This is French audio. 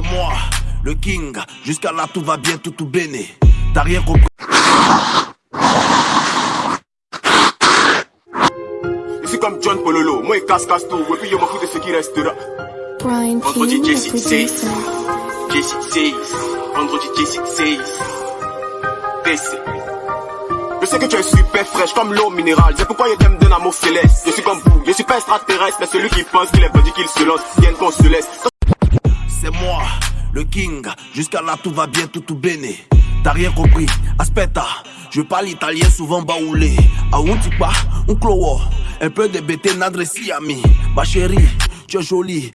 moi, le king. Jusqu'à là, tout va bien, tout tout béné. T'as rien compris. Je suis comme John Pololo, moi il casse casse tout, et puis je m'en fous de ce qui restera. Brian Vendredi, King, Jesse the producer. says. Jesse says. Vendredi, Jesse says. DC. Je sais que tu es super fraîche comme l'eau minérale, c'est pourquoi je t'aime d'un amour céleste. Je suis comme vous, je suis pas extraterrestre, mais celui qui pense qu'il est bandit qu'il se lance, vienne qu'on se laisse. Le king. Jusqu'à là, tout va bien, tout tout béné. T'as rien compris. Aspetta, je parle italien souvent baoulé. A un tipa, un clowo. Un peu de bêté, nadre si ami. Ma chérie, tu es jolie.